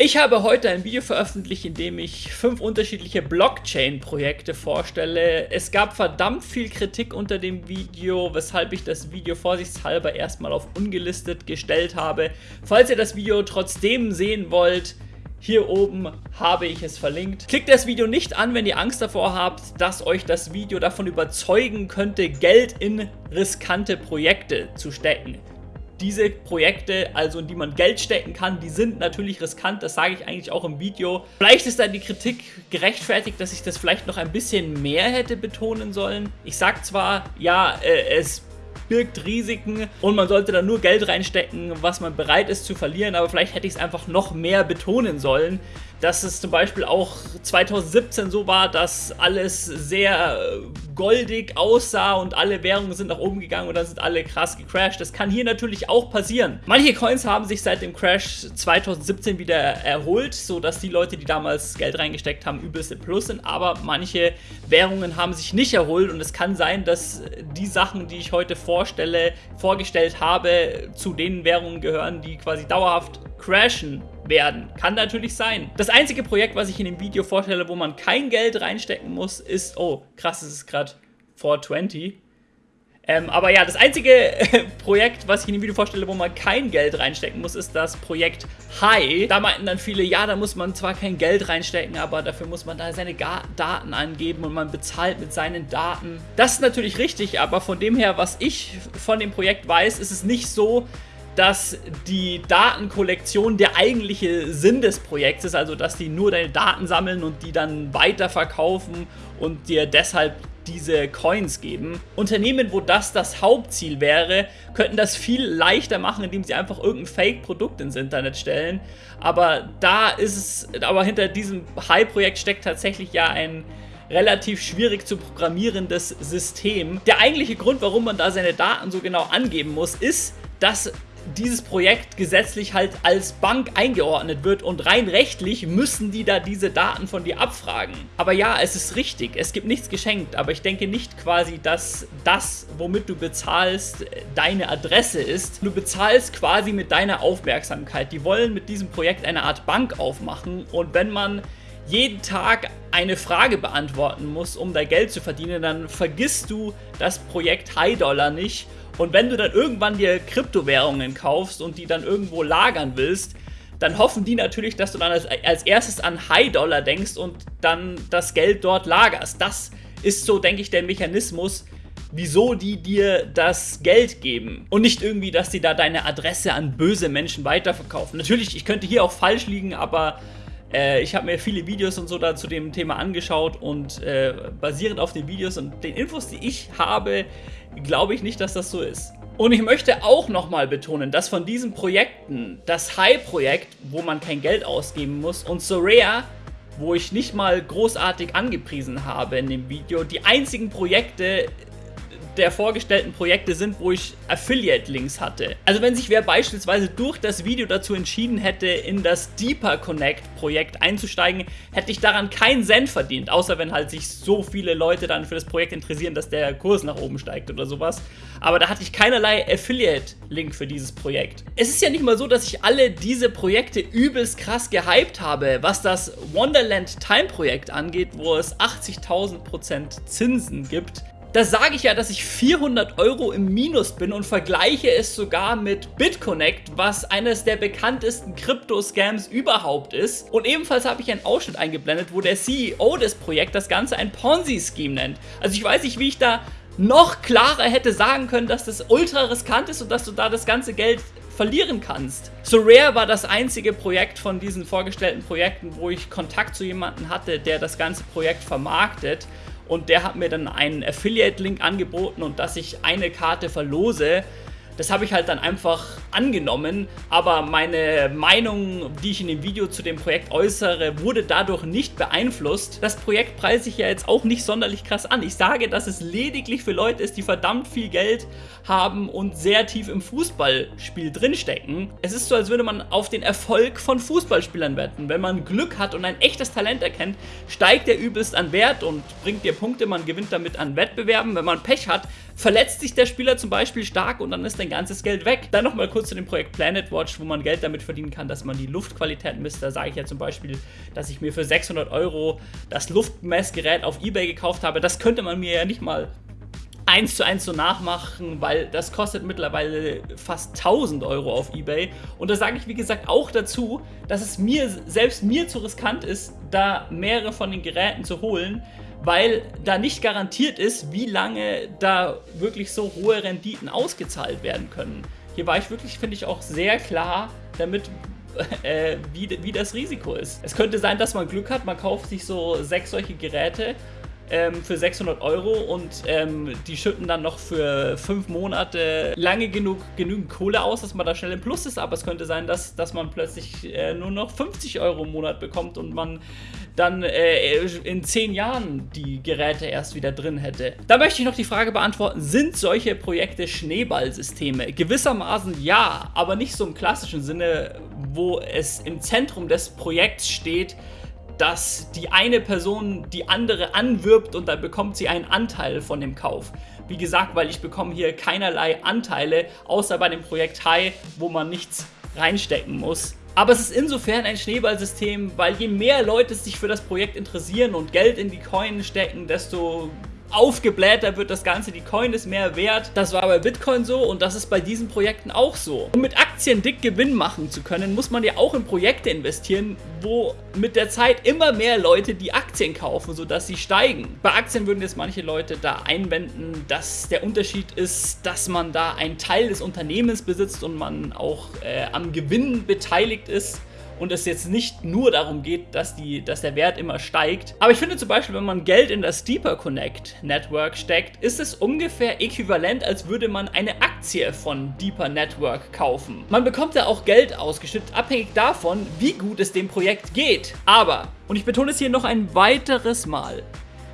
Ich habe heute ein Video veröffentlicht, in dem ich fünf unterschiedliche Blockchain-Projekte vorstelle. Es gab verdammt viel Kritik unter dem Video, weshalb ich das Video vorsichtshalber erstmal auf ungelistet gestellt habe. Falls ihr das Video trotzdem sehen wollt, hier oben habe ich es verlinkt. Klickt das Video nicht an, wenn ihr Angst davor habt, dass euch das Video davon überzeugen könnte, Geld in riskante Projekte zu stecken diese Projekte, also in die man Geld stecken kann, die sind natürlich riskant, das sage ich eigentlich auch im Video. Vielleicht ist da die Kritik gerechtfertigt, dass ich das vielleicht noch ein bisschen mehr hätte betonen sollen. Ich sage zwar, ja, äh, es birgt Risiken und man sollte da nur Geld reinstecken, was man bereit ist zu verlieren, aber vielleicht hätte ich es einfach noch mehr betonen sollen, dass es zum Beispiel auch 2017 so war, dass alles sehr goldig aussah und alle Währungen sind nach oben gegangen und dann sind alle krass gecrashed. Das kann hier natürlich auch passieren. Manche Coins haben sich seit dem Crash 2017 wieder erholt, sodass die Leute, die damals Geld reingesteckt haben, übelst im Plus sind, aber manche Währungen haben sich nicht erholt und es kann sein, dass die Sachen, die ich heute vorstelle, vorgestellt habe, zu den Währungen gehören, die quasi dauerhaft crashen werden. Kann natürlich sein. Das einzige Projekt, was ich in dem Video vorstelle, wo man kein Geld reinstecken muss, ist... Oh, krass, es ist gerade 420. Ähm, aber ja, das einzige Projekt, was ich in dem Video vorstelle, wo man kein Geld reinstecken muss, ist das Projekt High. Da meinten dann viele, ja, da muss man zwar kein Geld reinstecken, aber dafür muss man da seine Ga Daten angeben und man bezahlt mit seinen Daten. Das ist natürlich richtig, aber von dem her, was ich von dem Projekt weiß, ist es nicht so, dass die Datenkollektion der eigentliche Sinn des Projekts ist, also dass die nur deine Daten sammeln und die dann weiterverkaufen und dir deshalb diese Coins geben. Unternehmen, wo das das Hauptziel wäre, könnten das viel leichter machen, indem sie einfach irgendein Fake-Produkt ins Internet stellen. Aber da ist es, aber hinter diesem High-Projekt steckt tatsächlich ja ein relativ schwierig zu programmierendes System. Der eigentliche Grund, warum man da seine Daten so genau angeben muss, ist, dass dieses Projekt gesetzlich halt als Bank eingeordnet wird und rein rechtlich müssen die da diese Daten von dir abfragen. Aber ja, es ist richtig, es gibt nichts geschenkt, aber ich denke nicht quasi, dass das, womit du bezahlst, deine Adresse ist. Du bezahlst quasi mit deiner Aufmerksamkeit. Die wollen mit diesem Projekt eine Art Bank aufmachen und wenn man jeden Tag eine Frage beantworten muss, um da Geld zu verdienen, dann vergisst du das Projekt High Dollar nicht und wenn du dann irgendwann dir Kryptowährungen kaufst und die dann irgendwo lagern willst, dann hoffen die natürlich, dass du dann als, als erstes an High-Dollar denkst und dann das Geld dort lagerst. Das ist so, denke ich, der Mechanismus, wieso die dir das Geld geben. Und nicht irgendwie, dass die da deine Adresse an böse Menschen weiterverkaufen. Natürlich, ich könnte hier auch falsch liegen, aber äh, ich habe mir viele Videos und so da zu dem Thema angeschaut und äh, basierend auf den Videos und den Infos, die ich habe, glaube ich nicht, dass das so ist. Und ich möchte auch nochmal betonen, dass von diesen Projekten, das High-Projekt, wo man kein Geld ausgeben muss, und Soraya, wo ich nicht mal großartig angepriesen habe in dem Video, die einzigen Projekte der vorgestellten Projekte sind, wo ich Affiliate-Links hatte. Also wenn sich wer beispielsweise durch das Video dazu entschieden hätte, in das Deeper Connect Projekt einzusteigen, hätte ich daran keinen Cent verdient, außer wenn halt sich so viele Leute dann für das Projekt interessieren, dass der Kurs nach oben steigt oder sowas. Aber da hatte ich keinerlei Affiliate-Link für dieses Projekt. Es ist ja nicht mal so, dass ich alle diese Projekte übelst krass gehypt habe, was das Wonderland Time Projekt angeht, wo es 80.000% Zinsen gibt. Da sage ich ja, dass ich 400 Euro im Minus bin und vergleiche es sogar mit BitConnect, was eines der bekanntesten Krypto-Scams überhaupt ist. Und ebenfalls habe ich einen Ausschnitt eingeblendet, wo der CEO des Projekts das Ganze ein Ponzi-Scheme nennt. Also ich weiß nicht, wie ich da noch klarer hätte sagen können, dass das ultra riskant ist und dass du da das ganze Geld verlieren kannst. So Rare war das einzige Projekt von diesen vorgestellten Projekten, wo ich Kontakt zu jemandem hatte, der das ganze Projekt vermarktet und der hat mir dann einen Affiliate-Link angeboten und dass ich eine Karte verlose. Das habe ich halt dann einfach angenommen, aber meine Meinung, die ich in dem Video zu dem Projekt äußere, wurde dadurch nicht beeinflusst. Das Projekt preise ich ja jetzt auch nicht sonderlich krass an. Ich sage, dass es lediglich für Leute ist, die verdammt viel Geld haben und sehr tief im Fußballspiel drinstecken. Es ist so, als würde man auf den Erfolg von Fußballspielern wetten. Wenn man Glück hat und ein echtes Talent erkennt, steigt der übelst an Wert und bringt dir Punkte, man gewinnt damit an Wettbewerben. Wenn man Pech hat, verletzt sich der Spieler zum Beispiel stark und dann ist dein ganzes Geld weg. Dann nochmal kurz zu dem Projekt Planet Watch, wo man Geld damit verdienen kann, dass man die Luftqualität misst. Da sage ich ja zum Beispiel, dass ich mir für 600 Euro das Luftmessgerät auf Ebay gekauft habe. Das könnte man mir ja nicht mal eins zu eins so nachmachen, weil das kostet mittlerweile fast 1000 Euro auf Ebay. Und da sage ich, wie gesagt, auch dazu, dass es mir, selbst mir zu riskant ist, da mehrere von den Geräten zu holen, weil da nicht garantiert ist, wie lange da wirklich so hohe Renditen ausgezahlt werden können. Hier war ich wirklich, finde ich, auch sehr klar damit, äh, wie, wie das Risiko ist. Es könnte sein, dass man Glück hat, man kauft sich so sechs solche Geräte ähm, für 600 Euro und ähm, die schütten dann noch für fünf Monate lange genug genügend Kohle aus, dass man da schnell im Plus ist. Aber es könnte sein, dass, dass man plötzlich äh, nur noch 50 Euro im Monat bekommt und man dann äh, in zehn Jahren die Geräte erst wieder drin hätte. Da möchte ich noch die Frage beantworten, sind solche Projekte Schneeballsysteme? Gewissermaßen ja, aber nicht so im klassischen Sinne, wo es im Zentrum des Projekts steht, dass die eine Person die andere anwirbt und dann bekommt sie einen Anteil von dem Kauf. Wie gesagt, weil ich bekomme hier keinerlei Anteile, außer bei dem Projekt High, wo man nichts reinstecken muss. Aber es ist insofern ein Schneeballsystem, weil je mehr Leute sich für das Projekt interessieren und Geld in die Coin stecken, desto aufgeblähter wird das Ganze, die Coin ist mehr wert. Das war bei Bitcoin so und das ist bei diesen Projekten auch so. Um mit Aktien dick Gewinn machen zu können, muss man ja auch in Projekte investieren, wo mit der Zeit immer mehr Leute die Aktien kaufen, sodass sie steigen. Bei Aktien würden jetzt manche Leute da einwenden, dass der Unterschied ist, dass man da einen Teil des Unternehmens besitzt und man auch äh, am Gewinn beteiligt ist und es jetzt nicht nur darum geht, dass, die, dass der Wert immer steigt. Aber ich finde zum Beispiel, wenn man Geld in das Deeper Connect Network steckt, ist es ungefähr äquivalent, als würde man eine Aktie von Deeper Network kaufen. Man bekommt ja auch Geld ausgeschüttet, abhängig davon, wie gut es dem Projekt geht. Aber, und ich betone es hier noch ein weiteres Mal,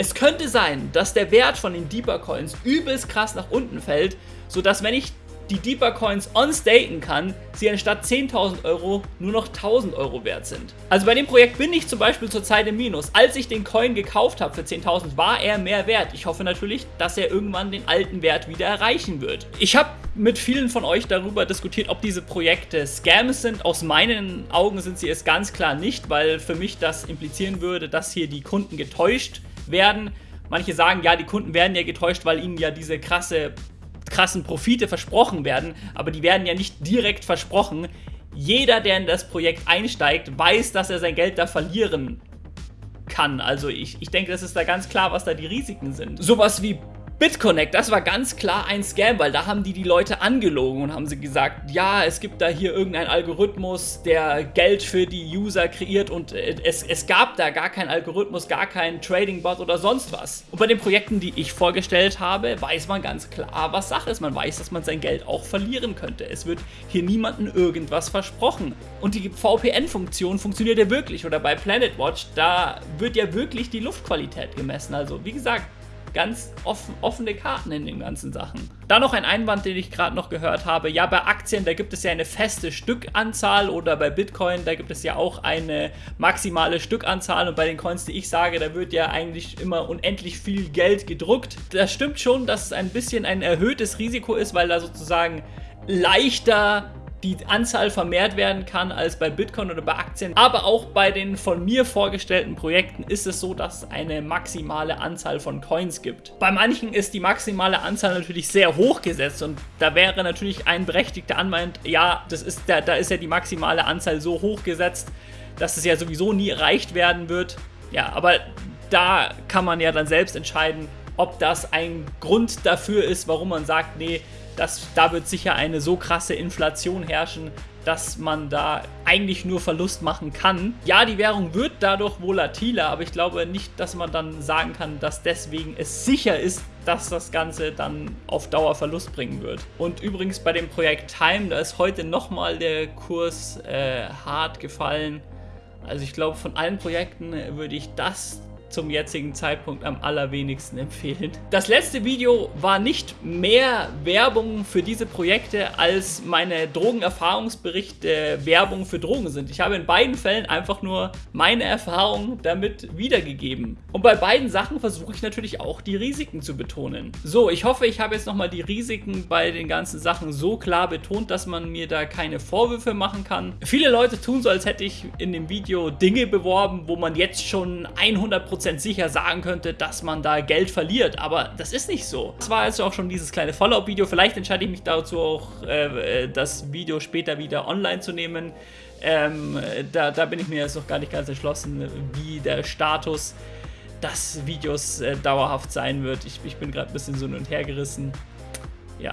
es könnte sein, dass der Wert von den Deeper Coins übelst krass nach unten fällt, sodass wenn ich die Deeper Coins on-staken kann, sie anstatt 10.000 Euro nur noch 1.000 Euro wert sind. Also bei dem Projekt bin ich zum Beispiel zurzeit im Minus. Als ich den Coin gekauft habe für 10.000, war er mehr wert. Ich hoffe natürlich, dass er irgendwann den alten Wert wieder erreichen wird. Ich habe mit vielen von euch darüber diskutiert, ob diese Projekte Scams sind. Aus meinen Augen sind sie es ganz klar nicht, weil für mich das implizieren würde, dass hier die Kunden getäuscht werden. Manche sagen, ja, die Kunden werden ja getäuscht, weil ihnen ja diese krasse krassen Profite versprochen werden, aber die werden ja nicht direkt versprochen. Jeder, der in das Projekt einsteigt, weiß, dass er sein Geld da verlieren kann. Also ich, ich denke, das ist da ganz klar, was da die Risiken sind. Sowas wie BitConnect, das war ganz klar ein Scam, weil da haben die die Leute angelogen und haben sie gesagt, ja, es gibt da hier irgendeinen Algorithmus, der Geld für die User kreiert und äh, es, es gab da gar keinen Algorithmus, gar keinen Trading-Bot oder sonst was. Und bei den Projekten, die ich vorgestellt habe, weiß man ganz klar, was Sache ist. Man weiß, dass man sein Geld auch verlieren könnte. Es wird hier niemandem irgendwas versprochen. Und die VPN-Funktion funktioniert ja wirklich. Oder bei Planet Watch, da wird ja wirklich die Luftqualität gemessen. Also wie gesagt, ganz offen, offene Karten in den ganzen Sachen. Da noch ein Einwand, den ich gerade noch gehört habe. Ja, bei Aktien, da gibt es ja eine feste Stückanzahl oder bei Bitcoin, da gibt es ja auch eine maximale Stückanzahl und bei den Coins, die ich sage, da wird ja eigentlich immer unendlich viel Geld gedruckt. Das stimmt schon, dass es ein bisschen ein erhöhtes Risiko ist, weil da sozusagen leichter die Anzahl vermehrt werden kann als bei Bitcoin oder bei Aktien. Aber auch bei den von mir vorgestellten Projekten ist es so, dass es eine maximale Anzahl von Coins gibt. Bei manchen ist die maximale Anzahl natürlich sehr hoch gesetzt und da wäre natürlich ein berechtigter Anwalt, ja, das ist da, da ist ja die maximale Anzahl so hoch gesetzt, dass es ja sowieso nie erreicht werden wird. Ja, aber da kann man ja dann selbst entscheiden, ob das ein Grund dafür ist, warum man sagt, nee, das, da wird sicher eine so krasse Inflation herrschen, dass man da eigentlich nur Verlust machen kann. Ja, die Währung wird dadurch volatiler, aber ich glaube nicht, dass man dann sagen kann, dass deswegen es sicher ist, dass das Ganze dann auf Dauer Verlust bringen wird. Und übrigens bei dem Projekt Time, da ist heute nochmal der Kurs äh, hart gefallen. Also ich glaube, von allen Projekten würde ich das zum jetzigen Zeitpunkt am allerwenigsten empfehlen. Das letzte Video war nicht mehr Werbung für diese Projekte, als meine Drogenerfahrungsberichte Werbung für Drogen sind. Ich habe in beiden Fällen einfach nur meine Erfahrungen damit wiedergegeben. Und bei beiden Sachen versuche ich natürlich auch die Risiken zu betonen. So, ich hoffe, ich habe jetzt nochmal die Risiken bei den ganzen Sachen so klar betont, dass man mir da keine Vorwürfe machen kann. Viele Leute tun so, als hätte ich in dem Video Dinge beworben, wo man jetzt schon 100% sicher sagen könnte, dass man da Geld verliert. Aber das ist nicht so. Das war also auch schon dieses kleine Follow-up-Video. Vielleicht entscheide ich mich dazu auch, äh, das Video später wieder online zu nehmen. Ähm, da, da bin ich mir jetzt noch gar nicht ganz entschlossen, wie der Status des Videos äh, dauerhaft sein wird. Ich, ich bin gerade ein bisschen so hin und her gerissen. Ja,